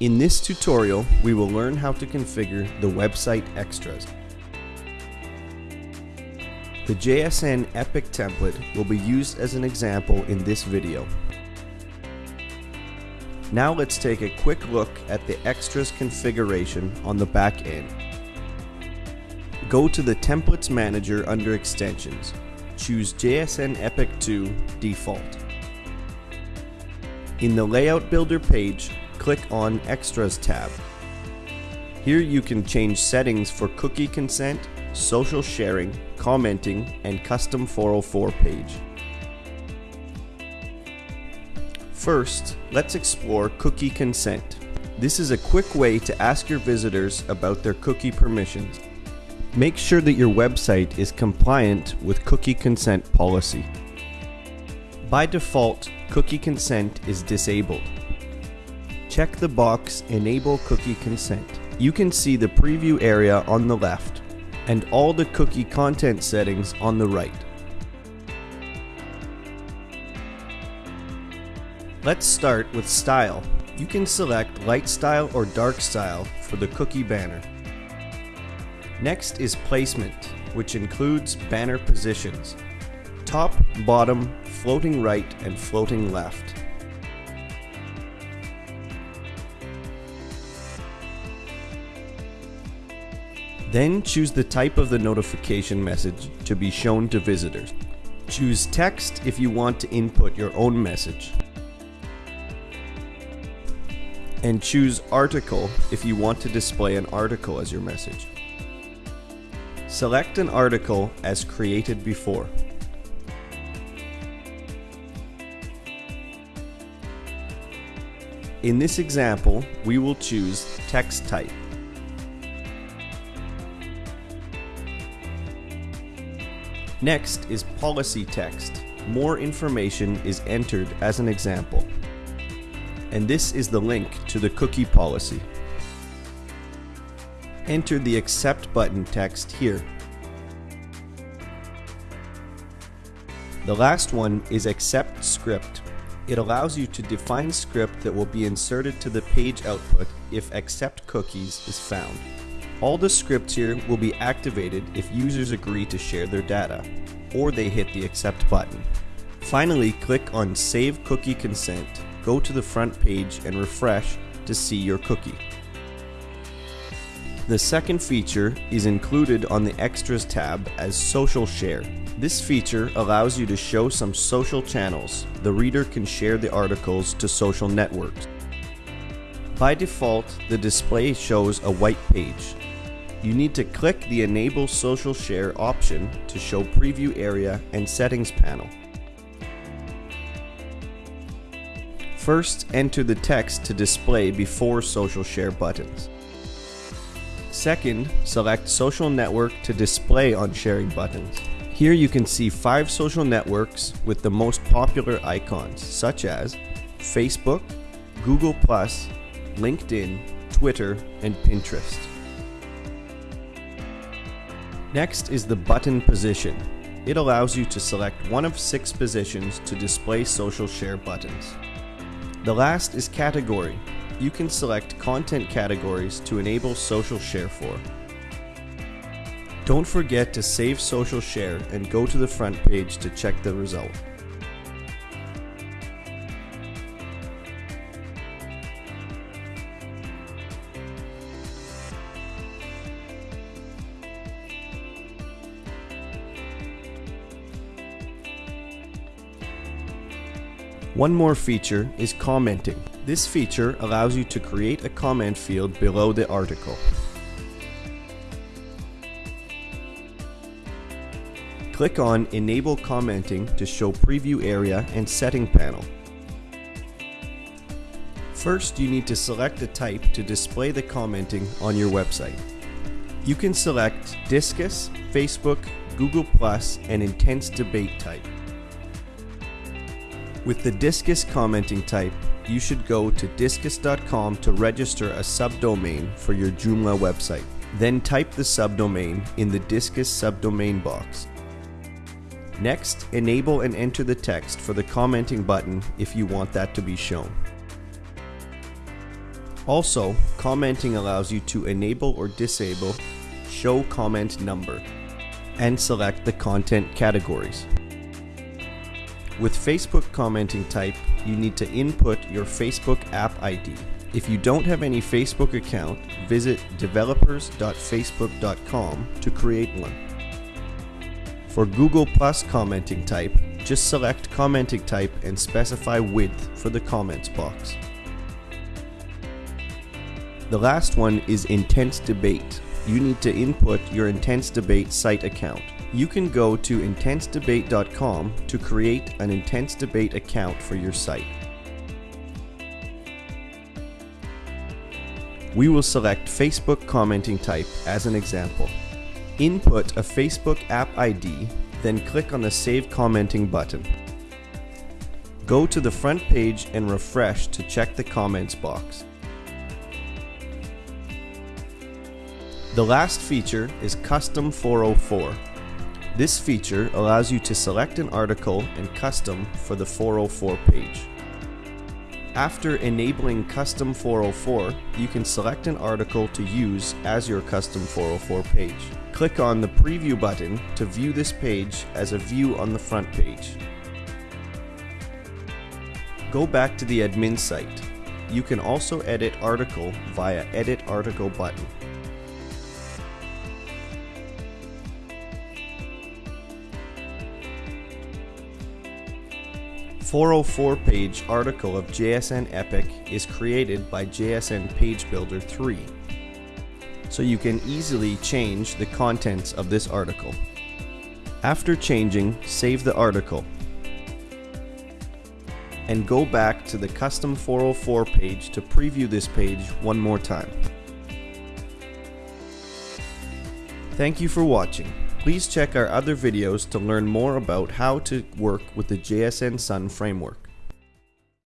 In this tutorial, we will learn how to configure the website extras. The JSN Epic template will be used as an example in this video. Now let's take a quick look at the extras configuration on the back end. Go to the Templates Manager under Extensions. Choose JSN Epic 2 Default. In the Layout Builder page, click on Extras tab. Here you can change settings for cookie consent, social sharing, commenting, and custom 404 page. First, let's explore cookie consent. This is a quick way to ask your visitors about their cookie permissions. Make sure that your website is compliant with cookie consent policy. By default, cookie consent is disabled. Check the box Enable Cookie Consent. You can see the preview area on the left and all the cookie content settings on the right. Let's start with style. You can select light style or dark style for the cookie banner. Next is placement, which includes banner positions. Top, bottom, floating right, and floating left. Then choose the type of the notification message to be shown to visitors. Choose text if you want to input your own message. And choose article if you want to display an article as your message. Select an article as created before. In this example, we will choose text type. Next is policy text. More information is entered as an example. And this is the link to the cookie policy. Enter the accept button text here. The last one is accept script. It allows you to define script that will be inserted to the page output if accept cookies is found. All the scripts here will be activated if users agree to share their data, or they hit the accept button. Finally, click on Save Cookie Consent, go to the front page and refresh to see your cookie. The second feature is included on the Extras tab as Social Share. This feature allows you to show some social channels. The reader can share the articles to social networks. By default, the display shows a white page. You need to click the Enable Social Share option to show Preview Area and Settings panel. First, enter the text to display before Social Share buttons. Second, select Social Network to display on sharing buttons. Here you can see five social networks with the most popular icons, such as Facebook, Google+, LinkedIn, Twitter, and Pinterest. Next is the button position. It allows you to select one of six positions to display social share buttons. The last is category. You can select content categories to enable social share for. Don't forget to save social share and go to the front page to check the result. One more feature is commenting. This feature allows you to create a comment field below the article. Click on Enable Commenting to show Preview Area and Setting panel. First, you need to select a type to display the commenting on your website. You can select Disqus, Facebook, Google+, and Intense Debate type. With the Disqus commenting type, you should go to disqus.com to register a subdomain for your Joomla website. Then type the subdomain in the Disqus subdomain box. Next, enable and enter the text for the commenting button if you want that to be shown. Also, commenting allows you to enable or disable show comment number and select the content categories. With Facebook commenting type, you need to input your Facebook app ID. If you don't have any Facebook account, visit developers.facebook.com to create one. For Google Plus commenting type, just select commenting type and specify width for the comments box. The last one is intense debate. You need to input your intense debate site account. You can go to intensedebate.com to create an intense debate account for your site. We will select Facebook commenting type as an example. Input a Facebook app ID, then click on the Save Commenting button. Go to the front page and refresh to check the comments box. The last feature is Custom 404. This feature allows you to select an article and custom for the 404 page. After enabling Custom 404, you can select an article to use as your Custom 404 page. Click on the Preview button to view this page as a view on the front page. Go back to the admin site. You can also edit article via Edit Article button. 404 page article of JSN Epic is created by JSN Page Builder 3, so you can easily change the contents of this article. After changing, save the article and go back to the custom 404 page to preview this page one more time. Thank you for watching. Please check our other videos to learn more about how to work with the JSN Sun framework.